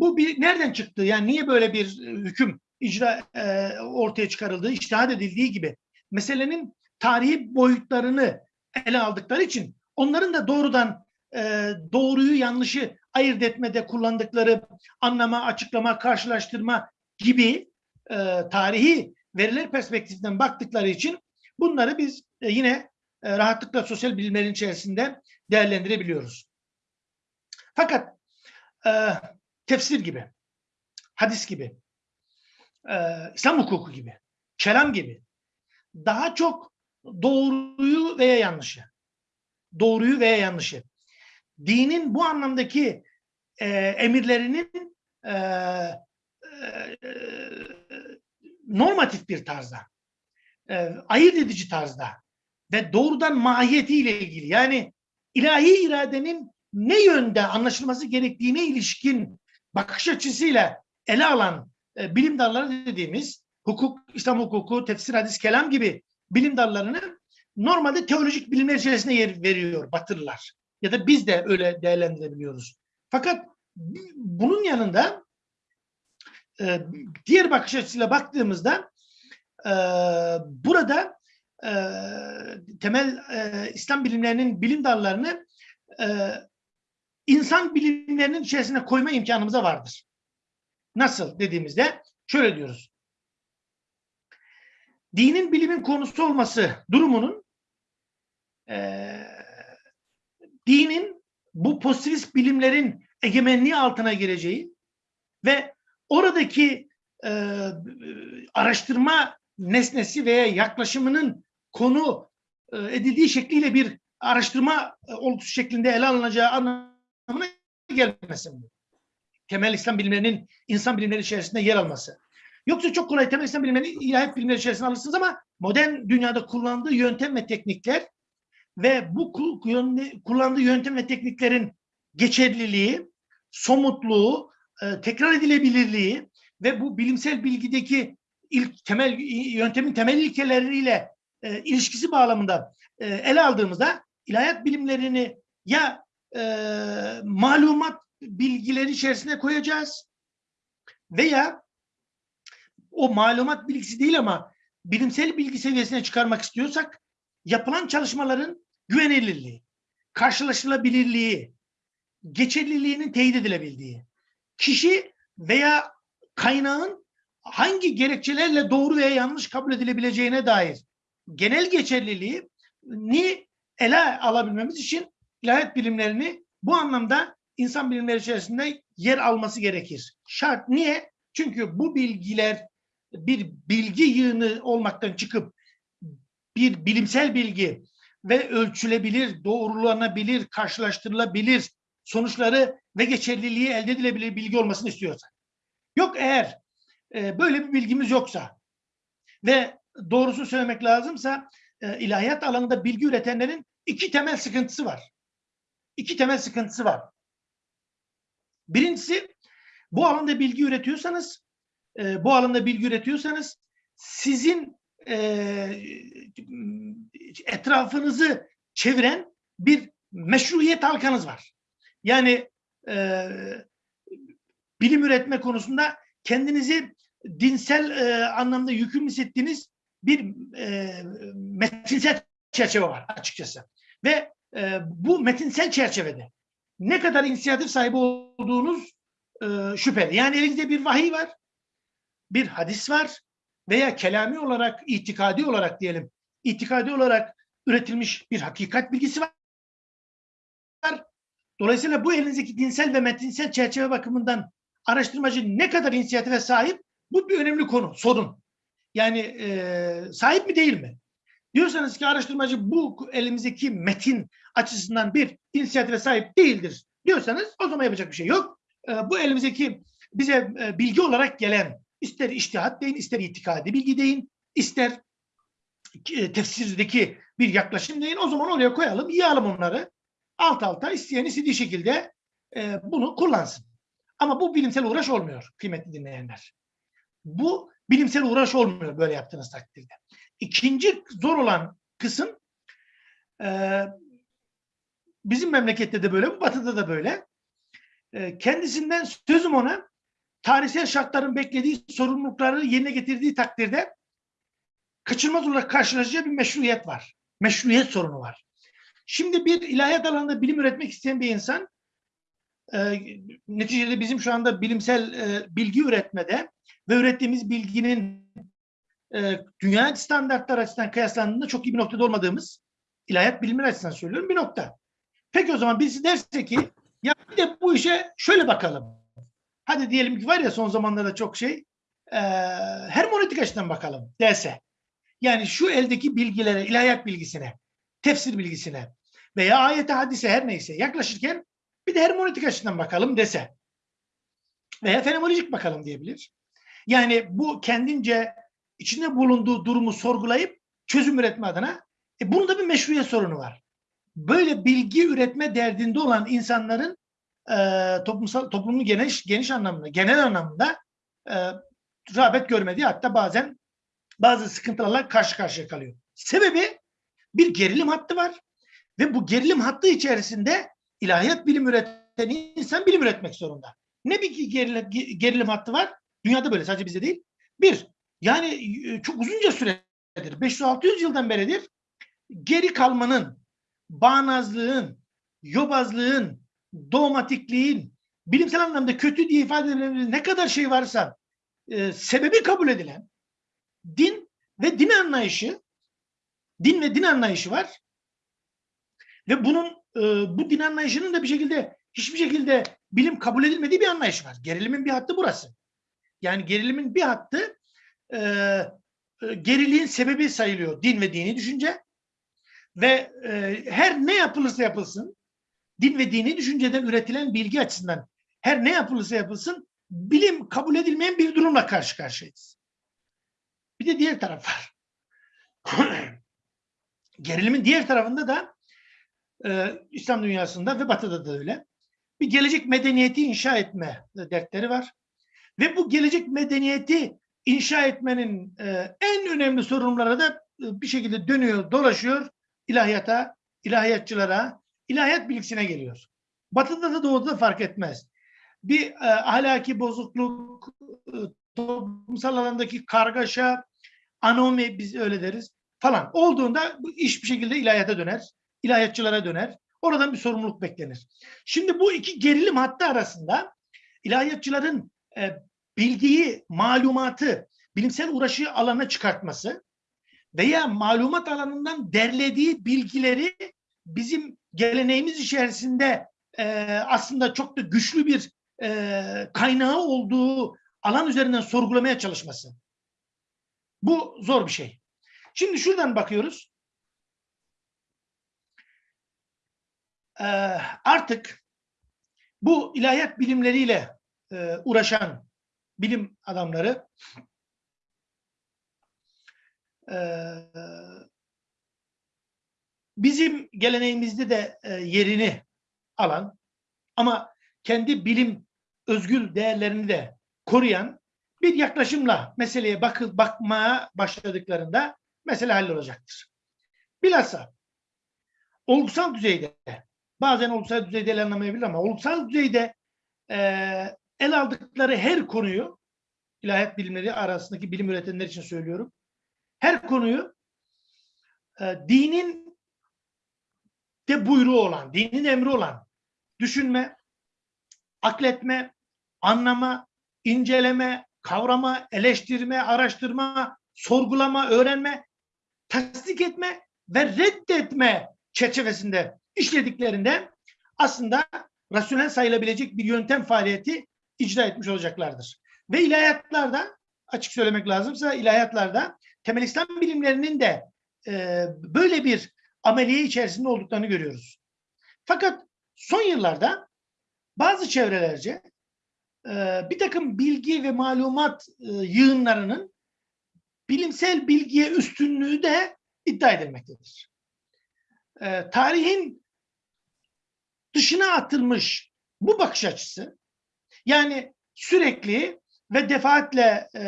bu bir nereden çıktı? Yani niye böyle bir e, hüküm icra e, ortaya çıkarıldığı, iştihad edildiği gibi meselenin tarihi boyutlarını ele aldıkları için onların da doğrudan e, doğruyu yanlışı ayırt etmede kullandıkları anlama, açıklama, karşılaştırma gibi e, tarihi veriler perspektifinden baktıkları için bunları biz e, yine e, rahatlıkla sosyal bilimlerin içerisinde değerlendirebiliyoruz. Fakat e, tefsir gibi, hadis gibi, e, İslam hukuku gibi, kelam gibi. Daha çok doğruyu veya yanlışı, doğruyu veya yanlışı, dinin bu anlamdaki e, emirlerinin e, e, normatif bir tarzda, e, ayırt edici tarzda ve doğrudan mahiyetiyle ilgili. Yani ilahi iradenin ne yönde anlaşılması gerektiğine ilişkin bakış açısıyla ele alan e, bilim dalları dediğimiz hukuk, İslam hukuku, tefsir, hadis, kelam gibi bilim dallarını normalde teolojik bilimler içerisinde yer veriyor Batılılar. Ya da biz de öyle değerlendirebiliyoruz. Fakat bunun yanında e, diğer bakış açısıyla baktığımızda e, burada e, temel e, İslam bilimlerinin bilim dallarını e, insan bilimlerinin içerisine koyma imkanımız da vardır. Nasıl dediğimizde şöyle diyoruz. Dinin bilimin konusu olması durumunun e, dinin bu pozitivist bilimlerin egemenliği altına gireceği ve oradaki e, araştırma nesnesi veya yaklaşımının konu e, edildiği şekliyle bir araştırma e, olgusu şeklinde ele alınacağı anlamına gelmesin. Temel İslam bilimlerinin insan bilimleri içerisinde yer alması. Yoksa çok kolay temel İslam bilimlerinin ilahiyat bilimleri içerisinde alırsınız ama modern dünyada kullandığı yöntem ve teknikler ve bu kullandığı yöntem ve tekniklerin geçerliliği, somutluğu, e, tekrar edilebilirliği ve bu bilimsel bilgideki ilk temel yöntemin temel ilkeleriyle e, ilişkisi bağlamında e, ele aldığımızda ilahiyat bilimlerini ya e, malumat bilgileri içerisine koyacağız. Veya o malumat bilgisi değil ama bilimsel bilgi seviyesine çıkarmak istiyorsak yapılan çalışmaların güvenilirliği, karşılaşılabilirliği, geçerliliğinin teyit edilebildiği, kişi veya kaynağın hangi gerekçelerle doğru veya yanlış kabul edilebileceğine dair genel geçerliliği ni ele alabilmemiz için ilahiyat bilimlerini bu anlamda insan bilimleri içerisinde yer alması gerekir. Şart niye? Çünkü bu bilgiler bir bilgi yığını olmaktan çıkıp bir bilimsel bilgi ve ölçülebilir, doğrulanabilir, karşılaştırılabilir sonuçları ve geçerliliği elde edilebilir bilgi olmasını istiyorsak. Yok eğer e, böyle bir bilgimiz yoksa ve doğrusunu söylemek lazımsa e, ilahiyat alanında bilgi üretenlerin iki temel sıkıntısı var. İki temel sıkıntısı var. Birincisi bu alanda bilgi üretiyorsanız e, bu alanda bilgi üretiyorsanız sizin e, etrafınızı çeviren bir meşruiyet halkanız var. Yani e, bilim üretme konusunda kendinizi dinsel e, anlamda yüküm hissettiğiniz bir e, metinsel çerçeve var açıkçası. Ve e, bu metinsel çerçevede ne kadar inisiyatif sahibi olduğunuz e, şüpheli. Yani elinizde bir vahiy var, bir hadis var veya kelami olarak, itikadi olarak diyelim, itikadi olarak üretilmiş bir hakikat bilgisi var. Dolayısıyla bu elinizdeki dinsel ve metinsel çerçeve bakımından araştırmacı ne kadar inisiyatife sahip bu bir önemli konu, sorun. Yani e, sahip mi değil mi? Diyorsanız ki araştırmacı bu elimizdeki metin açısından bir inisiyatife sahip değildir diyorsanız o zaman yapacak bir şey yok. E, bu elimizdeki bize e, bilgi olarak gelen ister iştihat deyin, ister itikadi bilgi deyin, ister e, tefsirdeki bir yaklaşım değil. O zaman oraya koyalım, yığalım onları. Alt alta isteyen istediği şekilde e, bunu kullansın. Ama bu bilimsel uğraş olmuyor kıymetli dinleyenler. Bu bilimsel uğraş olmuyor böyle yaptığınız takdirde. İkinci zor olan kısım e, bizim memlekette de böyle, batıda da böyle. E, kendisinden sözüm ona tarihsel şartların beklediği sorumlulukları yerine getirdiği takdirde kaçınılmaz olarak karşılaşacağı bir meşruiyet var. Meşruiyet sorunu var. Şimdi bir ilahiyat alanında bilim üretmek isteyen bir insan e, neticede bizim şu anda bilimsel e, bilgi üretmede ve ürettiğimiz bilginin e, dünya standartları açısından kıyaslandığında çok iyi bir noktada olmadığımız ilahiyat bilimleri açısından söylüyorum bir nokta. Peki o zaman birisi derse ki ya bir de bu işe şöyle bakalım. Hadi diyelim ki var ya son zamanlarda çok şey e, hermonetik açıdan bakalım derse. Yani şu eldeki bilgilere, ilahiyat bilgisine, tefsir bilgisine veya ayete hadise her neyse yaklaşırken bir de hermonetik açıdan bakalım dese. Veya fenomenolojik bakalım diyebilir. Yani bu kendince içinde bulunduğu durumu sorgulayıp çözüm üretme adına e bunun da bir meşruiyet sorunu var. Böyle bilgi üretme derdinde olan insanların e, toplumsal toplumun geniş geniş anlamda, genel anlamda e, rağbet görmediği hatta bazen bazı sıkıntılarla karşı karşıya kalıyor. Sebebi bir gerilim hattı var ve bu gerilim hattı içerisinde ilahiyat bilim üreten insan bilim üretmek zorunda. Ne bir gerilim, gerilim hattı var? Dünyada böyle sadece bizde değil. Bir, yani e, çok uzunca süredir, 500-600 yıldan beridir geri kalmanın, bağnazlığın, yobazlığın, dogmatikliğin, bilimsel anlamda kötü diye ifade edilebilir ne kadar şey varsa e, sebebi kabul edilen din ve din anlayışı, din ve din anlayışı var. Ve bunun e, bu din anlayışının da bir şekilde hiçbir şekilde bilim kabul edilmediği bir anlayış var. Gerilimin bir hattı burası. Yani gerilimin bir hattı e, e, geriliğin sebebi sayılıyor din ve dini düşünce. Ve e, her ne yapılırsa yapılsın din ve dini düşünceden üretilen bilgi açısından her ne yapılırsa yapılsın bilim kabul edilmeyen bir durumla karşı karşıyayız. Bir de diğer taraf var. Gerilimin diğer tarafında da e, İslam dünyasında ve Batı'da da öyle. Bir gelecek medeniyeti inşa etme dertleri var. Ve bu gelecek medeniyeti inşa etmenin e, en önemli sorunları da e, bir şekilde dönüyor, dolaşıyor ilahiyata, ilahiyatçılara, ilahiyat bilgisine geliyor. Batı'da da doğuda da fark etmez. Bir e, ahlaki bozukluk, e, toplumsal alandaki kargaşa, anomi biz öyle deriz falan olduğunda bu iş bir şekilde ilahiyata döner, ilahiyatçılara döner. Oradan bir sorumluluk beklenir. Şimdi bu iki gerilim hattı arasında ilahiyatçıların bildiği malumatı bilimsel uğraşı alana çıkartması veya malumat alanından derlediği bilgileri bizim geleneğimiz içerisinde e, aslında çok da güçlü bir e, kaynağı olduğu alan üzerinden sorgulamaya çalışması. Bu zor bir şey. Şimdi şuradan bakıyoruz. Ee, artık bu ilahiyat bilimleriyle e, uğraşan bilim adamları e, bizim geleneğimizde de e, yerini alan ama kendi bilim özgül değerlerini de koruyan bir yaklaşımla meseleye bakı, bakmaya başladıklarında mesele hallolacaktır. Bilhassa olgusal düzeyde bazen olgusal düzeyde anlamayabilir ama olgusal düzeyde e, el aldıkları her konuyu ilahiyat bilimleri arasındaki bilim üretenler için söylüyorum. Her konuyu e, dinin de buyruğu olan, dinin emri olan düşünme, akletme, anlama, inceleme, kavrama, eleştirme, araştırma, sorgulama, öğrenme, tasdik etme ve reddetme çerçevesinde işlediklerinde aslında rasyonel sayılabilecek bir yöntem faaliyeti icra etmiş olacaklardır. Ve ilahiyatlarda açık söylemek lazımsa ilahiyatlarda temel İslam bilimlerinin de e, böyle bir ameliye içerisinde olduklarını görüyoruz. Fakat son yıllarda bazı çevrelerce e, bir takım bilgi ve malumat e, yığınlarının bilimsel bilgiye üstünlüğü de iddia edilmektedir. Ee, tarihin dışına atılmış bu bakış açısı yani sürekli ve defaatle e,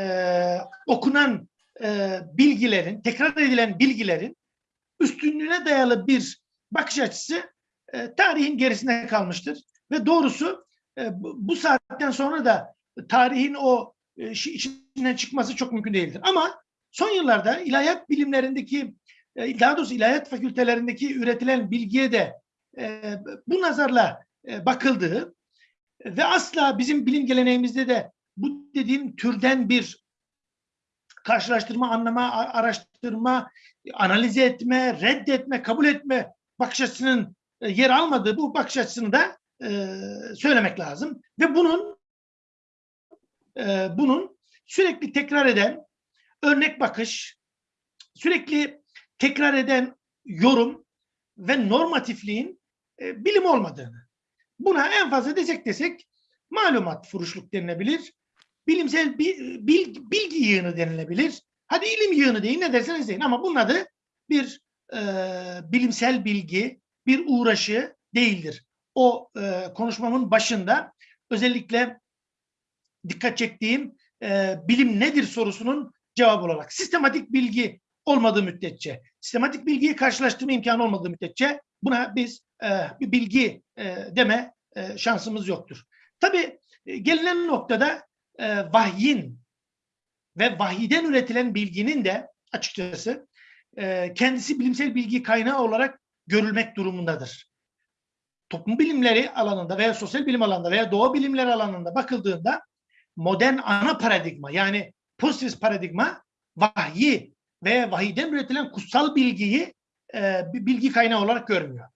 okunan e, bilgilerin, tekrar edilen bilgilerin üstünlüğüne dayalı bir bakış açısı e, tarihin gerisine kalmıştır. Ve doğrusu e, bu, saatten sonra da tarihin o e, içinden çıkması çok mümkün değildir. Ama son yıllarda ilahiyat bilimlerindeki, e, daha doğrusu ilahiyat fakültelerindeki üretilen bilgiye de e, bu nazarla e, bakıldığı ve asla bizim bilim geleneğimizde de bu dediğim türden bir karşılaştırma, anlama, araştırma, analiz etme, reddetme, kabul etme bakış açısının e, yer almadığı bu bakış açısını da e, söylemek lazım. Ve bunun e, bunun sürekli tekrar eden örnek bakış, sürekli tekrar eden yorum ve normatifliğin bilim olmadığını. Buna en fazla desek desek malumat furuşluk denilebilir. Bilimsel bi- bil- bilgi yığını denilebilir. Hadi ilim yığını deyin ne derseniz deyin ama bunun adı bir e, bilimsel bilgi, bir uğraşı değildir. O e, konuşmamın başında özellikle dikkat çektiğim e, bilim nedir sorusunun cevabı olarak sistematik bilgi olmadığı müddetçe, sistematik bilgiyi karşılaştırma imkanı olmadığı müddetçe buna biz e, bir bilgi e, deme e, şansımız yoktur. Tabii e, gelinen noktada e, vahyin ve vahiden üretilen bilginin de açıkçası e, kendisi bilimsel bilgi kaynağı olarak görülmek durumundadır. Toplum bilimleri alanında veya sosyal bilim alanında veya doğa bilimleri alanında bakıldığında modern ana paradigma yani pozitivist paradigma vahyi ve vahiden üretilen kutsal bilgiyi e, bilgi kaynağı olarak görmüyor.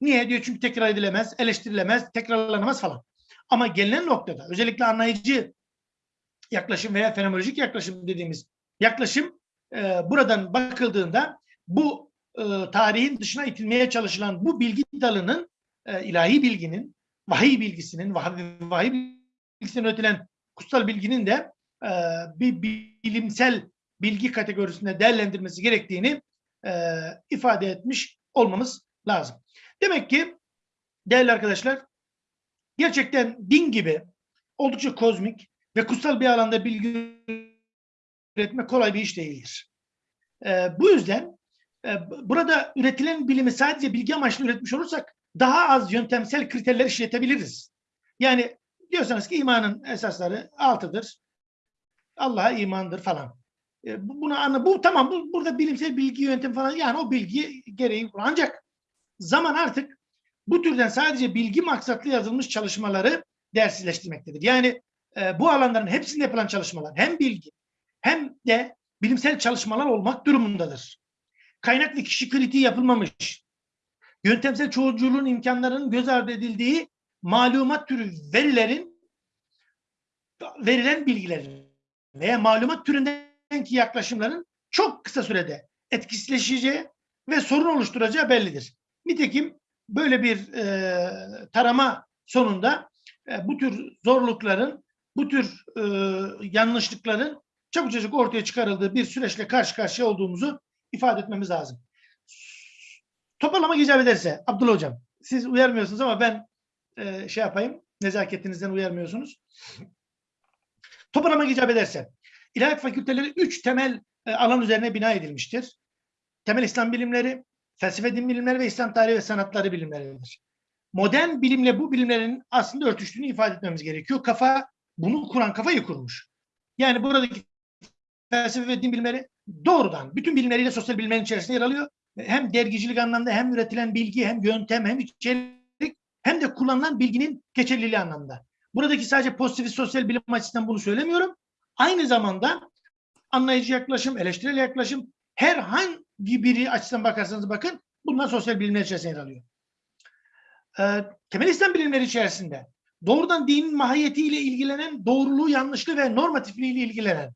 Niye? diyor çünkü tekrar edilemez, eleştirilemez, tekrarlanamaz falan. Ama gelinen noktada özellikle anlayıcı yaklaşım veya fenomenolojik yaklaşım dediğimiz yaklaşım e, buradan bakıldığında bu e, tarihin dışına itilmeye çalışılan bu bilgi dalının e, ilahi bilginin, vahiy bilgisinin, vahiy, vahiy bilgisinin üretilen kutsal bilginin de e, bir bilimsel bilgi kategorisinde değerlendirmesi gerektiğini e, ifade etmiş olmamız lazım. Demek ki değerli arkadaşlar gerçekten din gibi oldukça kozmik ve kutsal bir alanda bilgi üretmek kolay bir iş değildir. E, bu yüzden e, burada üretilen bilimi sadece bilgi amaçlı üretmiş olursak daha az yöntemsel kriterler işletebiliriz. Yani diyorsanız ki imanın esasları altıdır. Allah'a imandır falan. E, bu- buna anla bu tamam bu burada bilimsel bilgi yöntem falan yani o bilgi gereği ancak zaman artık bu türden sadece bilgi maksatlı yazılmış çalışmaları değersizleştirmektedir. Yani e, bu alanların hepsinde yapılan çalışmalar hem bilgi hem de bilimsel çalışmalar olmak durumundadır. Kaynak ve kişi kritiği yapılmamış, yöntemsel çoğulculuğun imkanlarının göz ardı edildiği malumat türü verilerin verilen bilgilerin veya malumat türündeki yaklaşımların çok kısa sürede etkisizleşeceği ve sorun oluşturacağı bellidir. Nitekim böyle bir e, tarama sonunda e, bu tür zorlukların, bu tür e, yanlışlıkların çabucacık ortaya çıkarıldığı bir süreçle karşı karşıya olduğumuzu ifade etmemiz lazım. Toparlama icap ederse Abdullah Hocam, siz uyarmıyorsunuz ama ben e, şey yapayım, nezaketinizden uyarmıyorsunuz. Toparlama icap ederse, İlahiyat Fakülteleri üç temel e, alan üzerine bina edilmiştir. Temel İslam bilimleri, felsefe din bilimleri ve İslam tarihi ve sanatları bilimleridir. Modern bilimle bu bilimlerin aslında örtüştüğünü ifade etmemiz gerekiyor. Kafa, bunu kuran kafayı kurmuş. Yani buradaki felsefe ve din bilimleri doğrudan bütün bilimleriyle sosyal bilimlerin içerisinde yer alıyor. Hem dergicilik anlamda hem üretilen bilgi hem yöntem hem içerik hem de kullanılan bilginin geçerliliği anlamda. Buradaki sadece pozitif sosyal bilim açısından bunu söylemiyorum. Aynı zamanda anlayıcı yaklaşım, eleştirel yaklaşım herhangi biri açısından bakarsanız bakın bunlar sosyal bilimler içerisinde yer alıyor. Ee, temel İslam bilimleri içerisinde doğrudan dinin mahiyetiyle ilgilenen, doğruluğu, yanlışlığı ve normatifliğiyle ilgilenen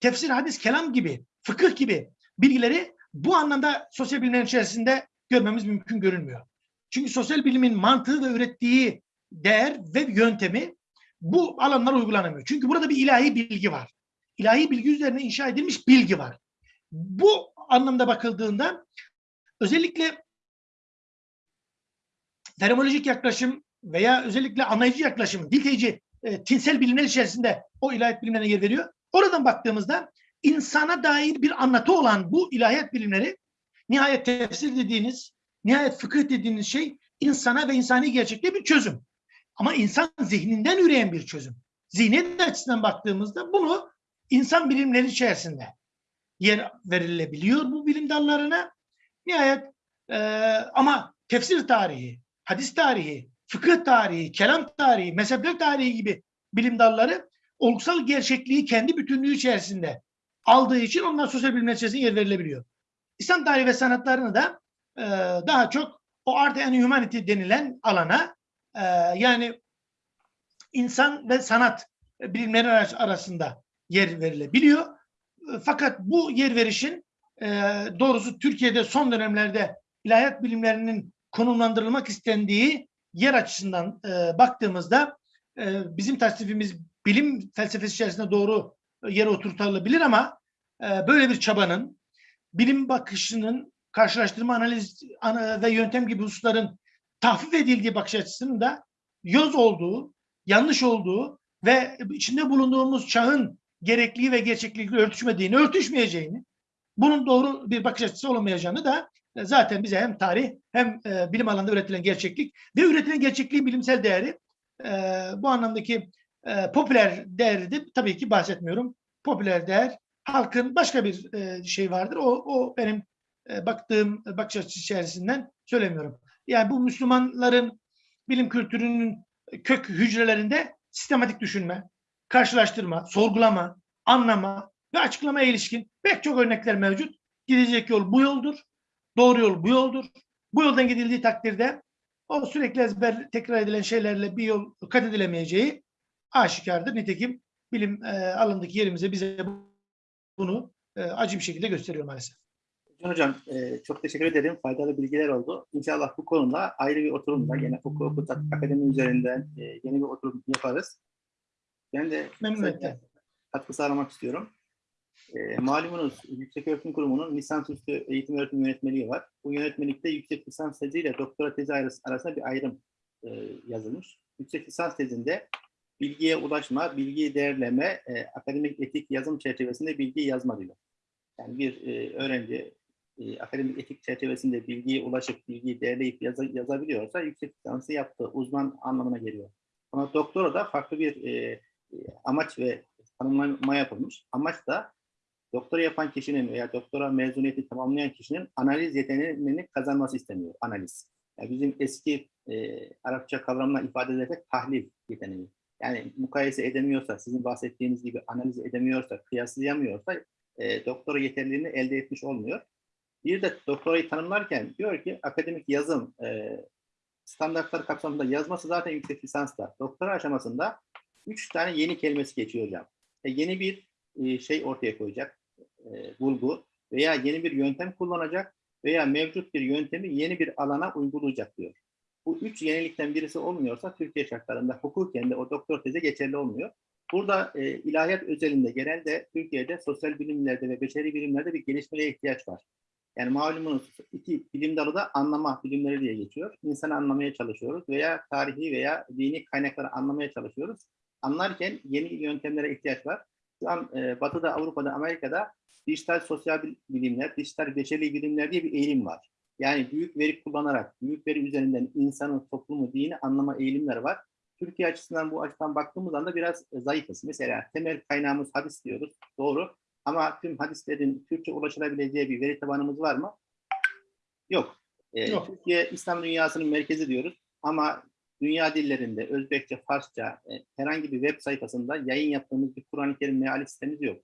tefsir, hadis, kelam gibi, fıkıh gibi bilgileri bu anlamda sosyal bilimlerin içerisinde görmemiz mümkün görünmüyor. Çünkü sosyal bilimin mantığı ve ürettiği değer ve yöntemi bu alanlara uygulanamıyor. Çünkü burada bir ilahi bilgi var. İlahi bilgi üzerine inşa edilmiş bilgi var. Bu anlamda bakıldığında özellikle fenomenolojik yaklaşım veya özellikle anlayıcı yaklaşım, dilteyici, e, tinsel bilimler içerisinde o ilahiyat bilimlerine yer veriyor. Oradan baktığımızda insana dair bir anlatı olan bu ilahiyat bilimleri nihayet tefsir dediğiniz, nihayet fıkıh dediğiniz şey insana ve insani gerçekliğe bir çözüm. Ama insan zihninden üreyen bir çözüm. Zihniyet açısından baktığımızda bunu insan bilimleri içerisinde yer verilebiliyor bu bilim dallarına. Nihayet e, ama tefsir tarihi, hadis tarihi, fıkıh tarihi, kelam tarihi, mezhepler tarihi gibi bilim dalları olgusal gerçekliği kendi bütünlüğü içerisinde aldığı için onlar sosyal bilimler içerisinde yer verilebiliyor. İslam tarihi ve sanatlarını da e, daha çok o art and humanity denilen alana e, yani insan ve sanat bilimleri arasında yer verilebiliyor. E, Fakat bu yer verişin e, doğrusu Türkiye'de son dönemlerde ilahiyat bilimlerinin konumlandırılmak istendiği yer açısından e, baktığımızda e, bizim tasnifimiz bilim felsefesi içerisinde doğru yere oturtulabilir ama böyle bir çabanın bilim bakışının karşılaştırma analiz ana- ve yöntem gibi hususların tahfif edildiği bakış açısının da yoz olduğu, yanlış olduğu ve içinde bulunduğumuz çağın gerekliliği ve gerçekliğiyle örtüşmediğini, örtüşmeyeceğini, bunun doğru bir bakış açısı olamayacağını da e, zaten bize hem tarih hem e, bilim alanında üretilen gerçeklik ve üretilen gerçekliğin bilimsel değeri e, bu anlamdaki e, popüler değeri de tabii ki bahsetmiyorum. Popüler değer halkın başka bir e, şey vardır. O, o benim e, baktığım bakış açısı içerisinden söylemiyorum. Yani bu Müslümanların bilim kültürünün kök hücrelerinde sistematik düşünme, karşılaştırma, sorgulama, anlama ve açıklamaya ilişkin pek çok örnekler mevcut. Gidecek yol bu yoldur. Doğru yol bu yoldur. Bu yoldan gidildiği takdirde o sürekli ezber tekrar edilen şeylerle bir yol kat edilemeyeceği aşikardır. Nitekim bilim e, alanındaki yerimize bize bunu e, acı bir şekilde gösteriyor maalesef. Can Hocam e, çok teşekkür ederim. Faydalı bilgiler oldu. İnşallah bu konuda ayrı bir oturumda gene Hukuk Hukuk Akademi üzerinden e, yeni bir oturum yaparız. Ben de Memnuniyetle. katkı sağlamak istiyorum. E, malumunuz Yükseköğretim Kurumu'nun lisansüstü eğitim öğretim yönetmeliği var. Bu yönetmelikte yüksek lisans teziyle doktora tezi arası- arasında bir ayrım e, yazılmış. Yüksek lisans tezinde bilgiye ulaşma, bilgiyi değerleme, e, akademik etik yazım çerçevesinde bilgiyi yazma diyor. Yani bir e, öğrenci e, akademik etik çerçevesinde bilgiye ulaşıp bilgiyi değerleyip yaza- yazabiliyorsa yüksek lisansı yaptığı uzman anlamına geliyor. Ama doktora da farklı bir e, e, amaç ve tanımlama yapılmış. Amaç da doktora yapan kişinin veya doktora mezuniyeti tamamlayan kişinin analiz yeteneğini kazanması isteniyor. Analiz. Yani bizim eski e, Arapça kavramla ifade ederek tahlil yeteneği. Yani mukayese edemiyorsa, sizin bahsettiğiniz gibi analiz edemiyorsa, kıyaslayamıyorsa e, doktora yeterliliğini elde etmiş olmuyor. Bir de doktorayı tanımlarken diyor ki akademik yazım e, standartlar kapsamında yazması zaten yüksek lisansta. Doktora aşamasında üç tane yeni kelimesi geçiyor hocam. E, yeni bir e, şey ortaya koyacak, e, bulgu veya yeni bir yöntem kullanacak veya mevcut bir yöntemi yeni bir alana uygulayacak diyor. Bu üç yenilikten birisi olmuyorsa Türkiye şartlarında hukuken de o doktor tezi geçerli olmuyor. Burada e, ilahiyat özelinde genelde Türkiye'de sosyal bilimlerde ve beşeri bilimlerde bir gelişmeye ihtiyaç var. Yani malumunuz iki bilim dalı da anlama bilimleri diye geçiyor. İnsanı anlamaya çalışıyoruz veya tarihi veya dini kaynakları anlamaya çalışıyoruz. Anlarken yeni yöntemlere ihtiyaç var. Şu an e, Batı'da, Avrupa'da, Amerika'da dijital sosyal bil- bilimler, dijital beşeri bilimler diye bir eğilim var. Yani büyük veri kullanarak, büyük veri üzerinden insanı, toplumu, dini anlama eğilimleri var. Türkiye açısından bu açıdan baktığımız anda biraz e, zayıfız. Mesela temel kaynağımız hadis diyoruz. Doğru. Ama tüm hadislerin Türkçe ulaşılabileceği bir veri tabanımız var mı? Yok. Ee, Yok. Türkiye İslam dünyasının merkezi diyoruz. Ama dünya dillerinde Özbekçe, Farsça e, herhangi bir web sayfasında yayın yaptığımız bir Kur'an-ı Kerim meali sitemiz yok.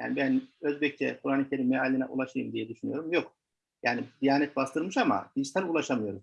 Yani ben Özbekçe Kur'an-ı Kerim mealine ulaşayım diye düşünüyorum. Yok. Yani Diyanet bastırmış ama dijital ulaşamıyoruz.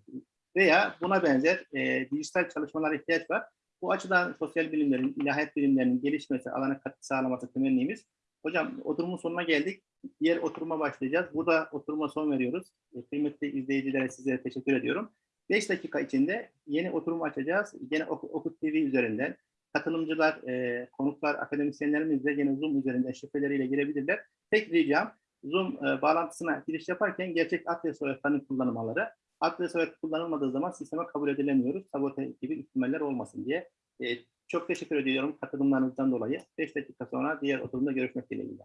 Veya buna benzer e, dijital çalışmalara ihtiyaç var. Bu açıdan sosyal bilimlerin, ilahiyat bilimlerinin gelişmesi, alana katkı sağlaması temennimiz. Hocam oturumun sonuna geldik. Diğer oturuma başlayacağız. Burada oturuma son veriyoruz. E, kıymetli izleyicilere sizlere teşekkür ediyorum. 5 dakika içinde yeni oturum açacağız. Yine Ok- Okut TV üzerinden. Katılımcılar, e, konuklar, akademisyenlerimiz de yine Zoom üzerinden şifreleriyle girebilirler. Tek ricam Zoom e, bağlantısına giriş yaparken gerçek ad ve soyadlarını kullanmaları, ad ve kullanılmadığı zaman sisteme kabul edilemiyoruz. Sabote gibi ihtimaller olmasın diye. E, çok teşekkür ediyorum katılımlarınızdan dolayı. 5 dakika sonra diğer oturumda görüşmek dileğiyle.